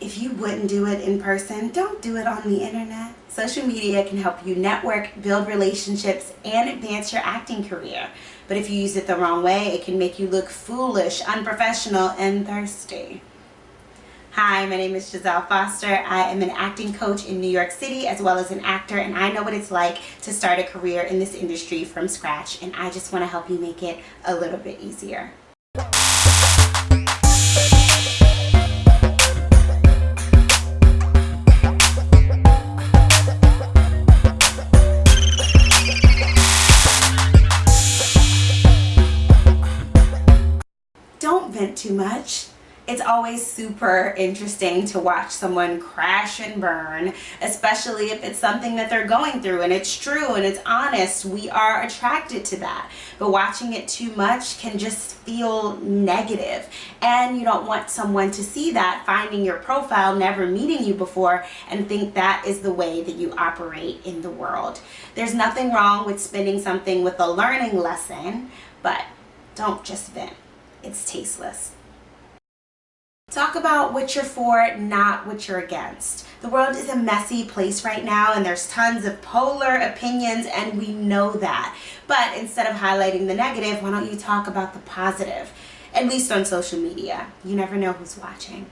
if you wouldn't do it in person, don't do it on the internet. Social media can help you network, build relationships, and advance your acting career. But if you use it the wrong way, it can make you look foolish, unprofessional, and thirsty. Hi, my name is Giselle Foster. I am an acting coach in New York City as well as an actor and I know what it's like to start a career in this industry from scratch and I just want to help you make it a little bit easier. Too much it's always super interesting to watch someone crash and burn, especially if it's something that they're going through and it's true and it's honest. We are attracted to that. But watching it too much can just feel negative. and you don't want someone to see that finding your profile never meeting you before and think that is the way that you operate in the world there's nothing wrong with spending something with a learning lesson but don't just vent it's tasteless Talk about what you're for, not what you're against. The world is a messy place right now and there's tons of polar opinions and we know that. But instead of highlighting the negative, why don't you talk about the positive? At least on social media. You never know who's watching.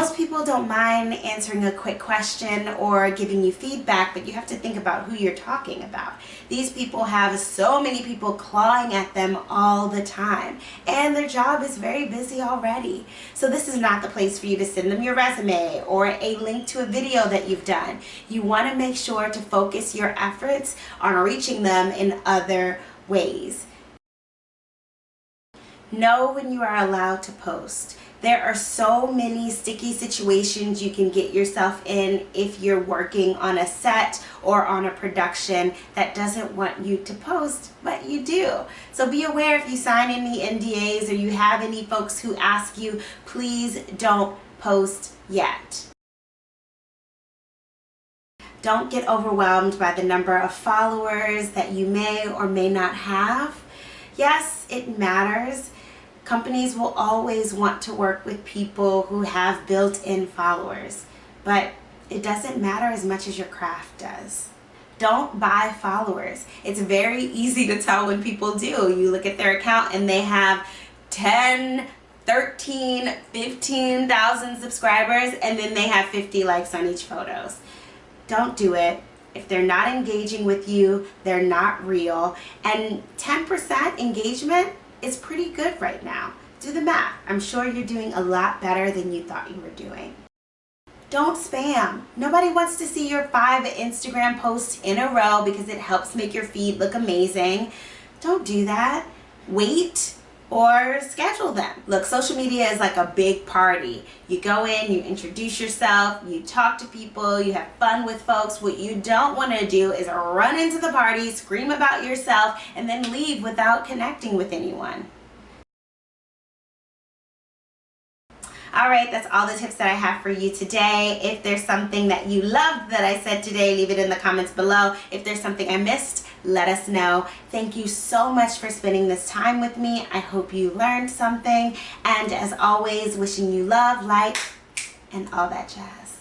Most people don't mind answering a quick question or giving you feedback, but you have to think about who you're talking about. These people have so many people clawing at them all the time, and their job is very busy already. So this is not the place for you to send them your resume or a link to a video that you've done. You want to make sure to focus your efforts on reaching them in other ways. Know when you are allowed to post. There are so many sticky situations you can get yourself in if you're working on a set or on a production that doesn't want you to post, but you do. So be aware if you sign any NDAs or you have any folks who ask you, please don't post yet. Don't get overwhelmed by the number of followers that you may or may not have. Yes, it matters Companies will always want to work with people who have built-in followers, but it doesn't matter as much as your craft does. Don't buy followers. It's very easy to tell when people do. You look at their account and they have 10, 13, 15,000 subscribers and then they have 50 likes on each photos. Don't do it. If they're not engaging with you, they're not real. And 10% engagement is pretty good right now. Do the math. I'm sure you're doing a lot better than you thought you were doing. Don't spam. Nobody wants to see your five Instagram posts in a row because it helps make your feed look amazing. Don't do that. Wait or schedule them. Look, social media is like a big party. You go in, you introduce yourself, you talk to people, you have fun with folks. What you don't want to do is run into the party, scream about yourself, and then leave without connecting with anyone. All right that's all the tips that i have for you today. If there's something that you loved that i said today leave it in the comments below. If there's something i missed let us know. Thank you so much for spending this time with me. I hope you learned something. And as always wishing you love light and all that jazz